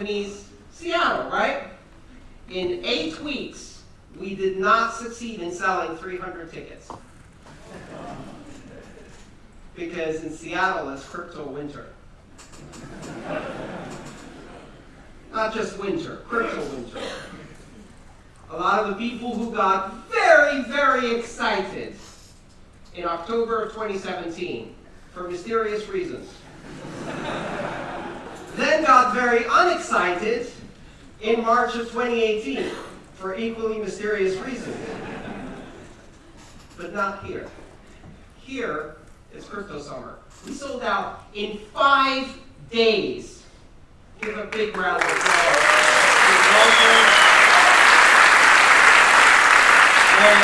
companies. Seattle, right? In eight weeks, we did not succeed in selling 300 tickets. Because in Seattle, it's crypto winter. Not just winter, crypto winter. A lot of the people who got very, very excited in October of 2017 for mysterious reasons. Then got very unexcited in March of 2018 for equally mysterious reasons. But not here. Here is Crypto Summer. We sold out in five days. Give a big round of applause. And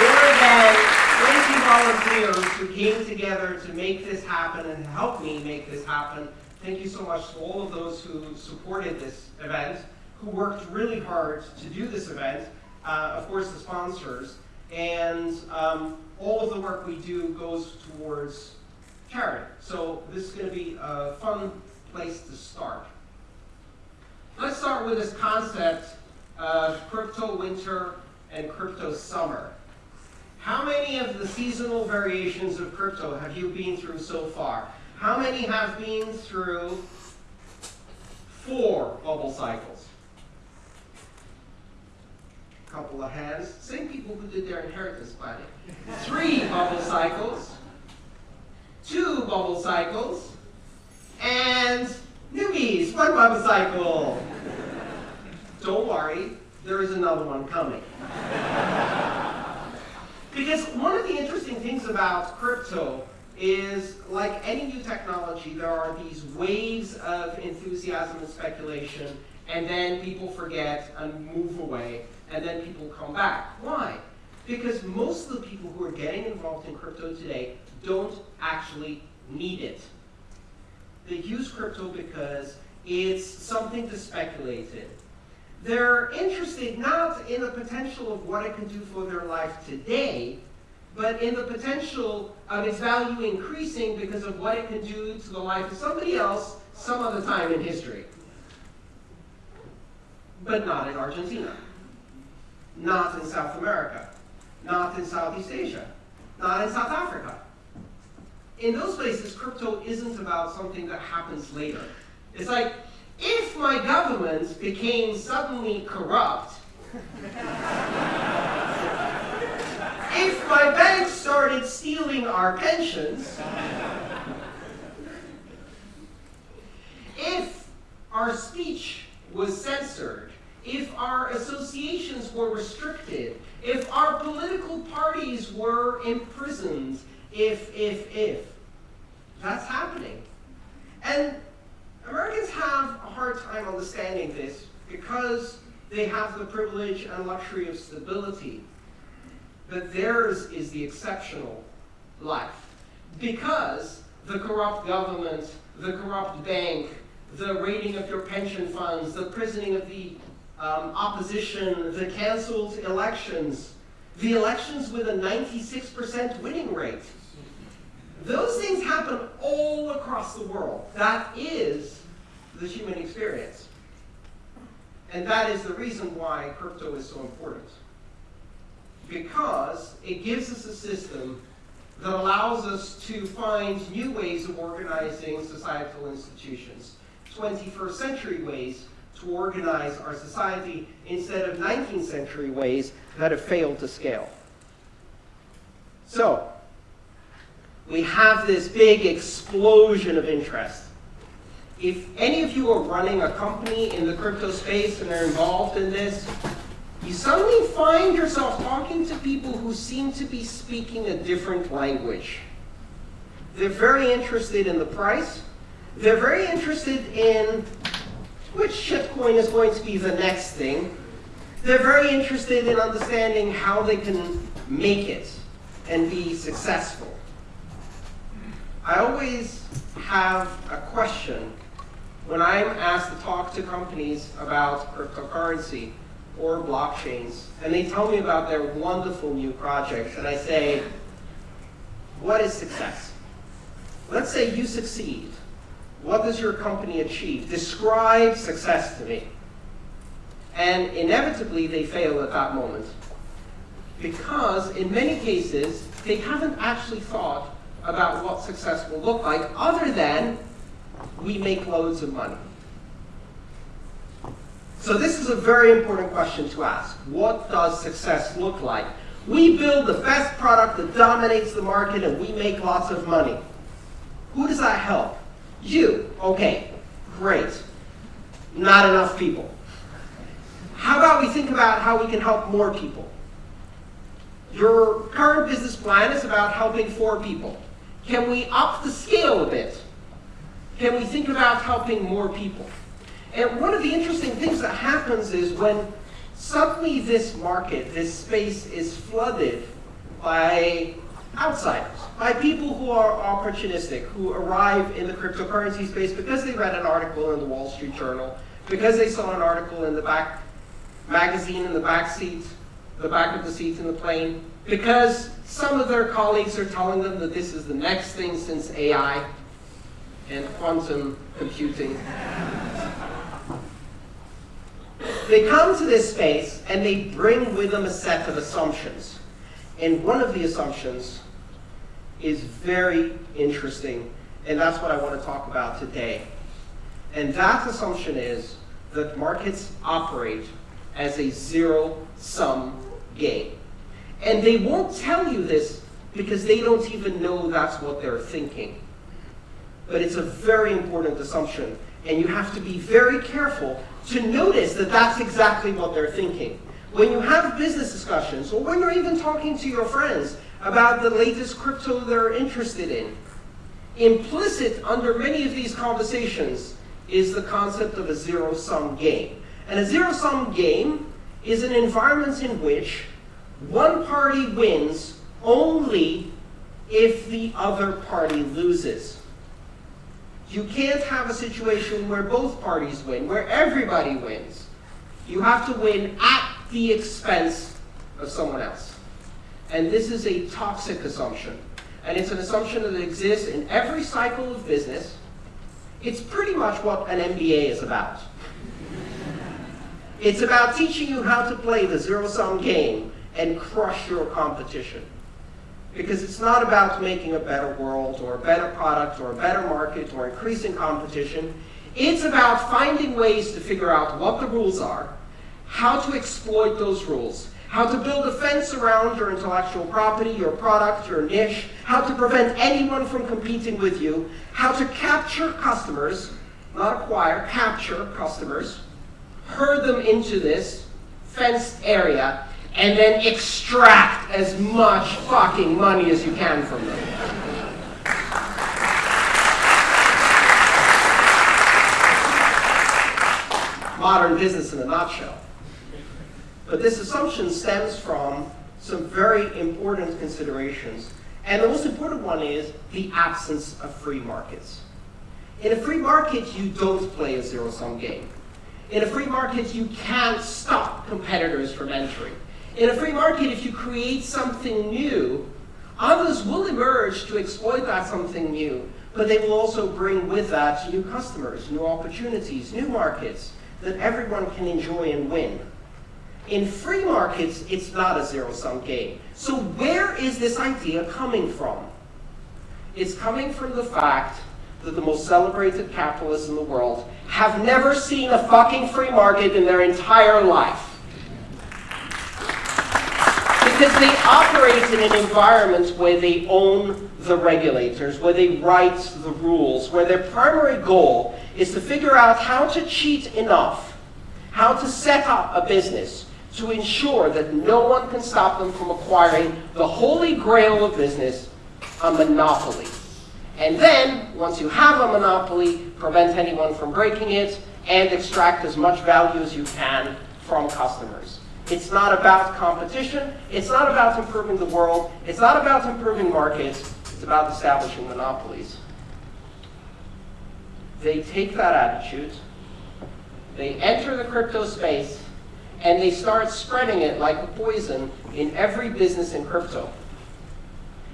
more than 20 volunteers who came together to make this happen and help me make this happen. Thank you so much to all of those who supported this event, who worked really hard to do this event, uh, of course the sponsors, and um, all of the work we do goes towards charity. So this is going to be a fun place to start. Let's start with this concept of crypto winter and crypto summer. How many of the seasonal variations of crypto have you been through so far? How many have been through four bubble cycles? A Couple of hands. Same people who did their inheritance planning. Three bubble cycles, two bubble cycles, and newbies, one bubble cycle. Don't worry, there is another one coming. Because one of the interesting things about crypto is, like any new technology, there are these waves of enthusiasm and speculation, and then people forget and move away, and then people come back. Why? Because most of the people who are getting involved in crypto today don't actually need it. They use crypto because it's something to speculate in. They're interested not in the potential of what it can do for their life today, but in the potential of its value increasing because of what it can do to the life of somebody else some other time in history. But not in Argentina, not in South America, not in Southeast Asia, not in South Africa. In those places, crypto isn't about something that happens later. It's like, if my government became suddenly corrupt, if my bank started stealing our pensions, if our speech was censored, if our associations were restricted, if our political parties were imprisoned, if, if, if. That's happening. And Americans have a hard time understanding this because they have the privilege and luxury of stability. But theirs is the exceptional life. Because the corrupt government, the corrupt bank, the raiding of your pension funds, the prisoning of the um, opposition, the canceled elections, the elections with a 96% winning rate. Those things happen all across the world. That is the human experience. And that is the reason why crypto is so important. Because it gives us a system that allows us to find new ways of organizing societal institutions, 21st century ways to organize our society instead of 19th century ways that have failed to scale. So, we have this big explosion of interest if any of you are running a company in the crypto space and are involved in this, you suddenly find yourself talking to people who seem to be speaking a different language. They're very interested in the price. They're very interested in which shitcoin is going to be the next thing. They're very interested in understanding how they can make it and be successful. I always have a question when I'm asked to talk to companies about cryptocurrency or blockchains, and they tell me about their wonderful new projects, and I say, what is success? Let's say you succeed. What does your company achieve? Describe success to me. And inevitably, they fail at that moment. Because in many cases, they haven't actually thought about what success will look like other than we make loads of money. So this is a very important question to ask. What does success look like? We build the best product that dominates the market and we make lots of money. Who does that help? You. Okay, great. Not enough people. How about we think about how we can help more people? Your current business plan is about helping four people. Can we up the scale a bit? Can we think about helping more people? And one of the interesting things that happens is when suddenly this market, this space is flooded by outsiders, by people who are opportunistic, who arrive in the cryptocurrency space because they read an article in the Wall Street Journal, because they saw an article in the back magazine in the back seat, the back of the seat in the plane, because some of their colleagues are telling them that this is the next thing since AI and quantum computing. They come to this space and they bring with them a set of assumptions. And one of the assumptions is very interesting, and that's what I want to talk about today. And that assumption is that markets operate as a zero-sum game. And they won't tell you this because they don't even know that's what they're thinking. But it's a very important assumption, and you have to be very careful to notice that that's exactly what they're thinking. When you have business discussions, or when you're even talking to your friends about the latest crypto they're interested in, implicit under many of these conversations is the concept of a zero-sum game. And a zero-sum game is an environment in which one party wins only if the other party loses. You can't have a situation where both parties win, where everybody wins. You have to win at the expense of someone else. And this is a toxic assumption. And it's an assumption that exists in every cycle of business. It's pretty much what an MBA is about. It's about teaching you how to play the zero-sum game and crush your competition. Because it's not about making a better world or a better product or a better market or increasing competition. It's about finding ways to figure out what the rules are, how to exploit those rules, how to build a fence around your intellectual property, your product, your niche, how to prevent anyone from competing with you, how to capture customers, not acquire, capture customers, herd them into this fenced area, and then extract as much fucking money as you can from them. Modern business in a nutshell. But this assumption stems from some very important considerations. And the most important one is the absence of free markets. In a free market, you don't play a zero-sum game. In a free market, you can't stop competitors from entering. In a free market, if you create something new, others will emerge to exploit that something new, but they will also bring with that new customers, new opportunities, new markets that everyone can enjoy and win. In free markets, it's not a zero-sum game. So where is this idea coming from? It's coming from the fact that the most celebrated capitalists in the world have never seen a fucking free market in their entire life because they operate in an environment where they own the regulators, where they write the rules, where their primary goal is to figure out how to cheat enough, how to set up a business to ensure that no one can stop them from acquiring the holy grail of business, a monopoly. And then, once you have a monopoly, prevent anyone from breaking it and extract as much value as you can from customers. It's not about competition. It's not about improving the world. It's not about improving markets. It's about establishing monopolies. They take that attitude, they enter the crypto space, and they start spreading it like a poison in every business in crypto.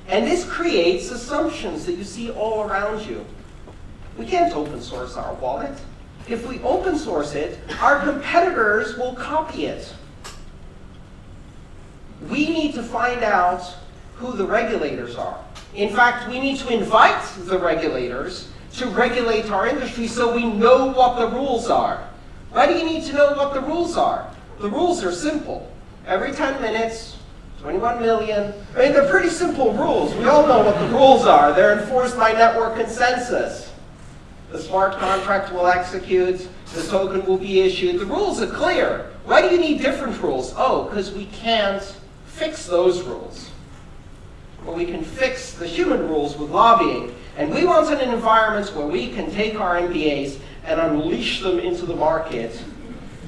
And this creates assumptions that you see all around you. We can't open source our wallet. If we open source it, our competitors will copy it. We need to find out who the regulators are. In fact, we need to invite the regulators to regulate our industry so we know what the rules are. Why do you need to know what the rules are? The rules are simple. Every 10 minutes, 21 million. I mean, they're pretty simple rules. We all know what the rules are. They're enforced by network consensus. The smart contract will execute. The token will be issued. The rules are clear. Why do you need different rules? Oh, because we can't fix those rules. Well, we can fix the human rules with lobbying. And we want an environment where we can take our MBAs and unleash them into the market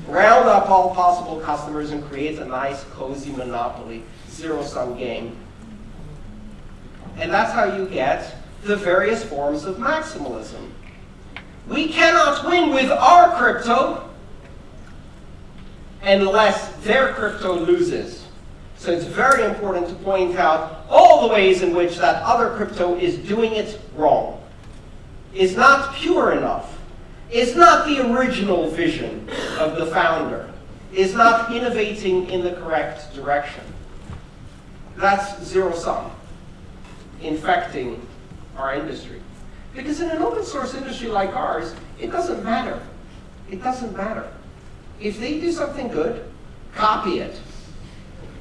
round up all possible customers and create a nice, cozy monopoly, zero-sum game. And that's how you get the various forms of maximalism. We cannot win with our crypto unless their crypto loses. So it's very important to point out all the ways in which that other crypto is doing it wrong, is not pure enough, is not the original vision of the founder, is not innovating in the correct direction. That's zero sum, infecting our industry. Because in an open source industry like ours, it doesn't matter. It doesn't matter. If they do something good, copy it.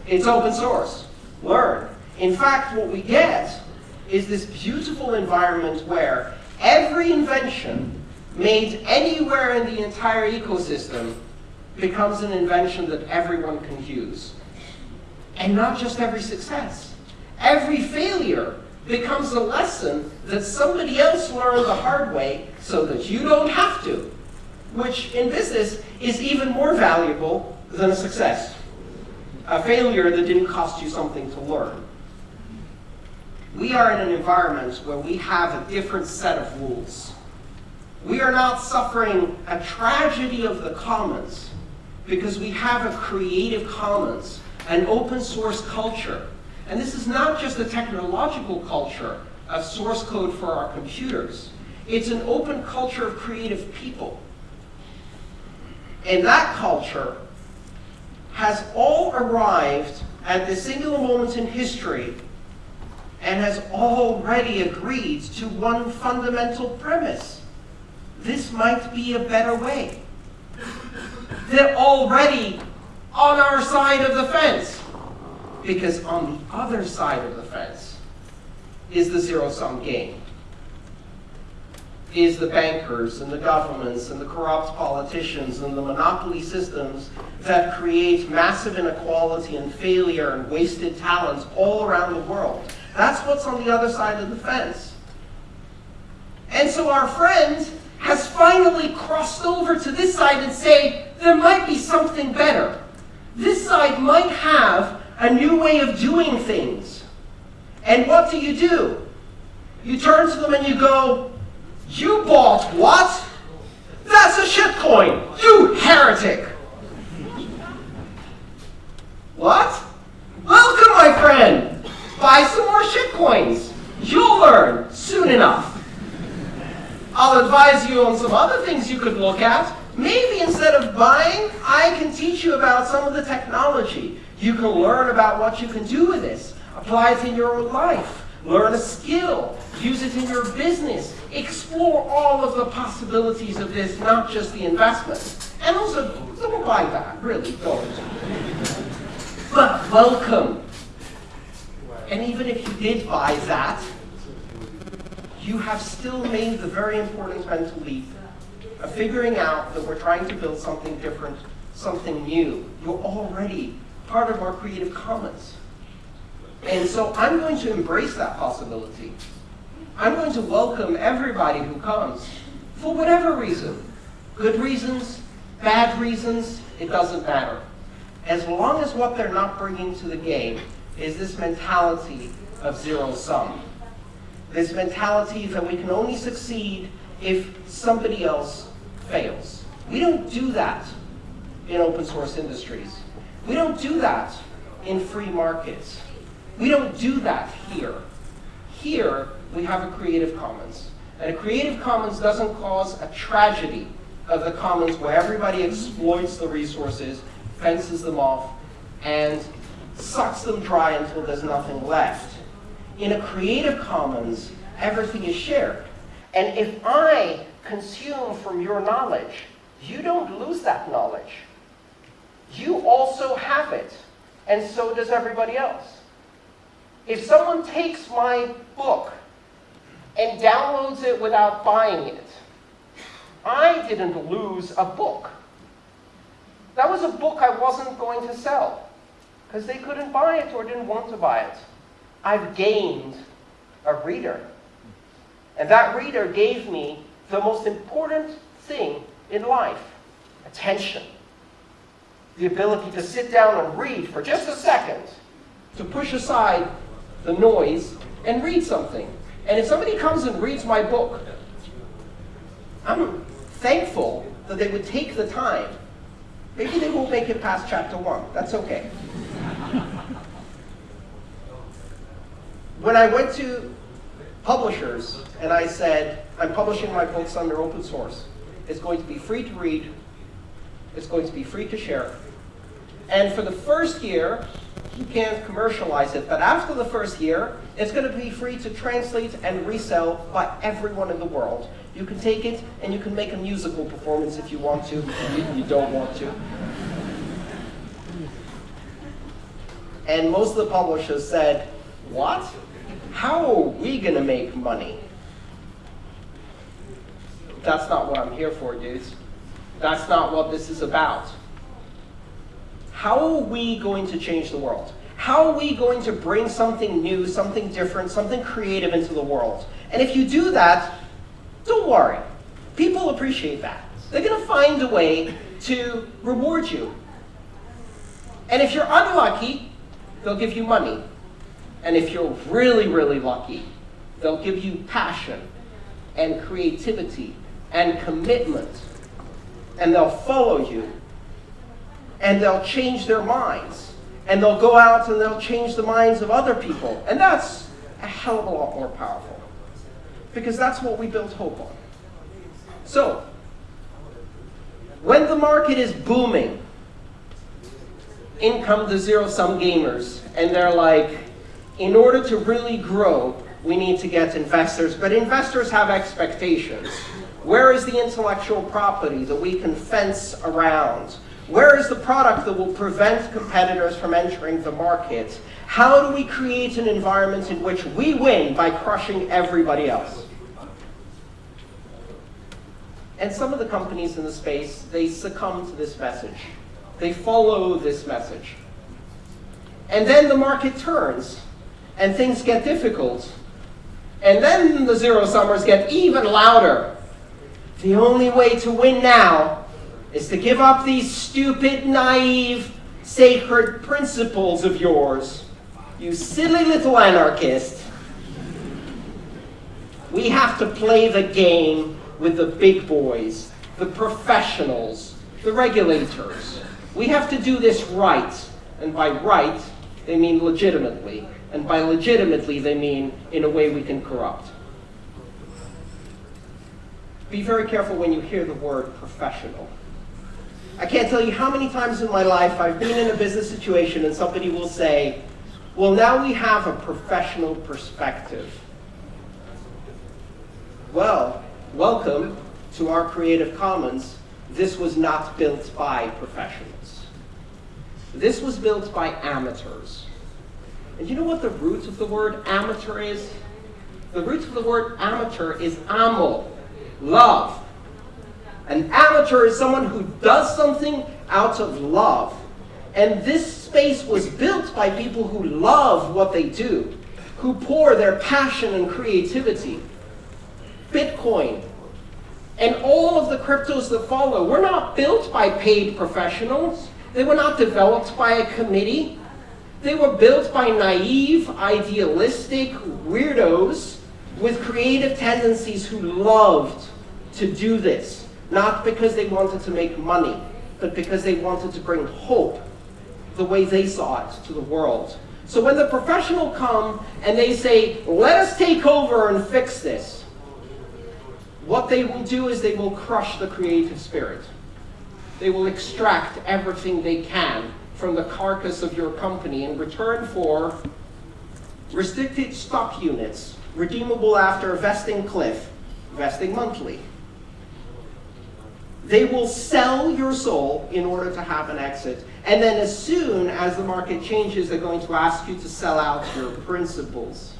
It's open source. Learn. In fact, what we get is this beautiful environment where every invention made anywhere in the entire ecosystem becomes an invention that everyone can use. And not just every success. Every failure becomes a lesson that somebody else learned the hard way so that you don't have to, which in business is even more valuable than a success. A failure that didn't cost you something to learn. We are in an environment where we have a different set of rules. We are not suffering a tragedy of the commons because we have a creative commons, an open source culture. And this is not just a technological culture of source code for our computers. It's an open culture of creative people. And that culture has all arrived at the singular moment in history and has already agreed to one fundamental premise this might be a better way. They're already on our side of the fence. Because on the other side of the fence is the zero-sum game. Is the bankers and the governments and the corrupt politicians and the monopoly systems that create massive inequality and failure and wasted talents all around the world. That's what's on the other side of the fence. And so our friends has finally crossed over to this side and say, there might be something better. This side might have a new way of doing things. And what do you do? You turn to them and you go, you bought what? That's a shitcoin, you heretic. What? Welcome, my friend. Buy some more shitcoins. You'll learn soon enough. I'll advise you on some other things you could look at. Maybe instead of buying, I can teach you about some of the technology. You can learn about what you can do with this. Apply it in your own life. Learn a skill. Use it in your business. Explore all of the possibilities of this, not just the investment. And also, don't buy that. Really, don't. But welcome. And even if you did buy that, you have still made the very important mental leap of figuring out that we're trying to build something different, something new. You're already part of our Creative Commons. And so I'm going to embrace that possibility. I'm going to welcome everybody who comes, for whatever reason. Good reasons, bad reasons, it doesn't matter. As long as what they're not bringing to the game is this mentality of zero sum. this mentality that we can only succeed if somebody else fails. We don't do that in open source industries. We don't do that in free markets. We don't do that here. Here, we have a Creative Commons. And a Creative Commons doesn't cause a tragedy of the commons where everybody exploits the resources, fences them off, and sucks them dry until there's nothing left. In a Creative Commons, everything is shared. And if I consume from your knowledge, you don't lose that knowledge. You also have it, and so does everybody else. If someone takes my book and downloads it without buying it, I didn't lose a book. That was a book I wasn't going to sell because they couldn't buy it or didn't want to buy it. I've gained a reader. And that reader gave me the most important thing in life, attention. The ability to sit down and read for just a second, to push aside the noise and read something. And if somebody comes and reads my book, I'm thankful that they would take the time. Maybe they won't make it past chapter one. That's okay. when I went to publishers and I said, I'm publishing my books under open source. It's going to be free to read. It's going to be free to share. And for the first year, you can't commercialize it, but after the first year, it's going to be free to translate and resell by everyone in the world. You can take it and you can make a musical performance if you want to, you, you don't want to. And most of the publishers said, what? How are we going to make money? That's not what I'm here for, dudes. That's not what this is about. How are we going to change the world? How are we going to bring something new, something different, something creative into the world? And if you do that, don't worry. People appreciate that. They're going to find a way to reward you. And if you're unlucky, they'll give you money. And if you're really, really lucky, they'll give you passion and creativity and commitment. And they'll follow you. And they'll change their minds. And they'll go out and they'll change the minds of other people. And that's a hell of a lot more powerful. Because that's what we build hope on. So, when the market is booming, in come the zero-sum gamers. And they're like, in order to really grow, we need to get investors. But investors have expectations. Where is the intellectual property that we can fence around? Where is the product that will prevent competitors from entering the market? How do we create an environment in which we win by crushing everybody else? And some of the companies in the space, they succumb to this message. They follow this message. And then the market turns and things get difficult. And then the zero summers get even louder. The only way to win now is to give up these stupid, naive, sacred principles of yours. You silly little anarchist. We have to play the game with the big boys, the professionals, the regulators. We have to do this right. And by right, they mean legitimately. And by legitimately, they mean in a way we can corrupt. Be very careful when you hear the word professional. I can't tell you how many times in my life I've been in a business situation and somebody will say, well, now we have a professional perspective. Well, welcome to our Creative Commons. This was not built by professionals. This was built by amateurs. And you know what the root of the word amateur is? The root of the word amateur is amo, love. An amateur is someone who does something out of love. And this space was built by people who love what they do, who pour their passion and creativity. Bitcoin and all of the cryptos that follow were not built by paid professionals. They were not developed by a committee. They were built by naive, idealistic weirdos with creative tendencies who loved to do this, not because they wanted to make money, but because they wanted to bring hope the way they saw it to the world. So when the professional come and they say, let us take over and fix this, what they will do is they will crush the creative spirit. They will extract everything they can from the carcass of your company in return for restricted stock units, redeemable after a vesting cliff, vesting monthly. They will sell your soul in order to have an exit. And then as soon as the market changes, they're going to ask you to sell out your principles.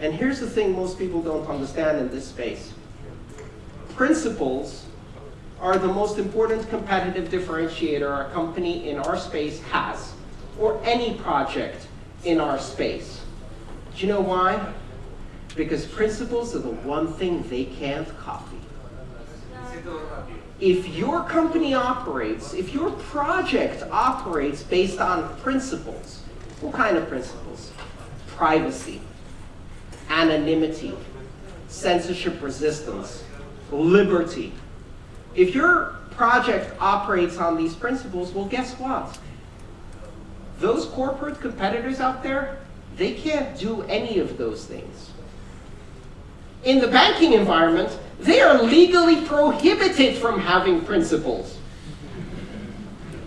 And here's the thing most people don't understand in this space. Principles are the most important competitive differentiator a company in our space has, or any project in our space. Do you know why? Because principles are the one thing they can't copy. If your company operates, if your project operates based on principles, what kind of principles? Privacy, anonymity, censorship resistance, liberty. If your project operates on these principles, well, guess what? Those corporate competitors out there, they can't do any of those things. In the banking environment, they are legally prohibited from having principles.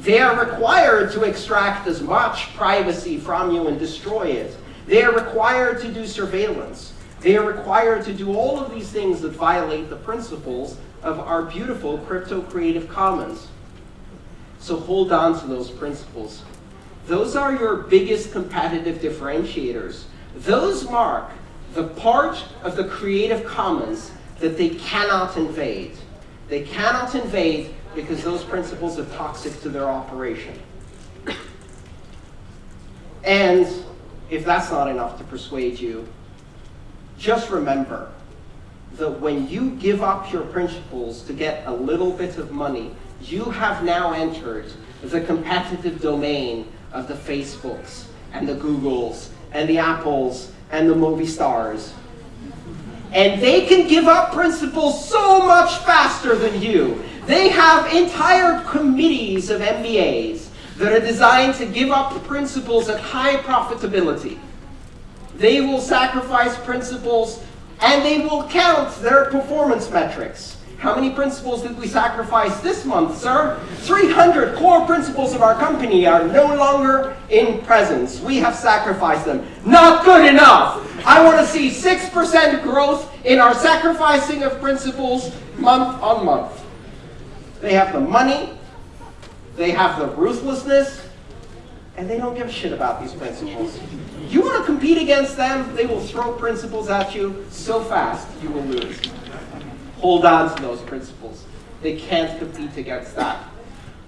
They are required to extract as much privacy from you and destroy it. They are required to do surveillance. They are required to do all of these things that violate the principles of our beautiful crypto creative commons. So hold on to those principles. Those are your biggest competitive differentiators. Those mark the part of the Creative Commons that they cannot invade. They cannot invade because those principles are toxic to their operation. And if that's not enough to persuade you, just remember that when you give up your principles to get a little bit of money, you have now entered the competitive domain of the Facebooks and the Googles and the Apples and the movie stars. And they can give up principles so much faster than you. They have entire committees of MBAs that are designed to give up principles at high profitability. They will sacrifice principles and they will count their performance metrics. How many principles did we sacrifice this month, sir? 300 core principles of our company are no longer in presence. We have sacrificed them. Not good enough. I want to see 6% growth in our sacrificing of principles month on month. They have the money, they have the ruthlessness, and they don't give a shit about these principles. You want to compete against them, they will throw principles at you so fast you will lose hold on to those principles. They can't compete against that.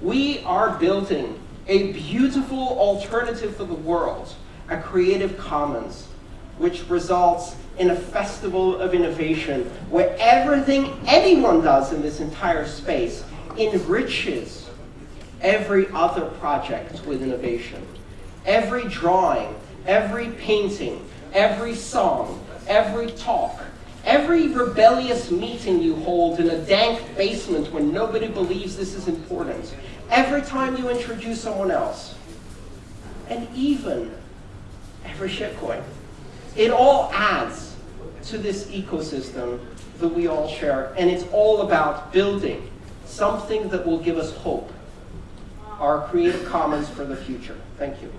We are building a beautiful alternative for the world, a Creative Commons, which results in a festival of innovation where everything anyone does in this entire space enriches every other project with innovation. Every drawing, every painting, every song, every talk, Every rebellious meeting you hold in a dank basement when nobody believes this is important. Every time you introduce someone else. And even every shitcoin. It all adds to this ecosystem that we all share. And it's all about building something that will give us hope. Our Creative Commons for the future. Thank you.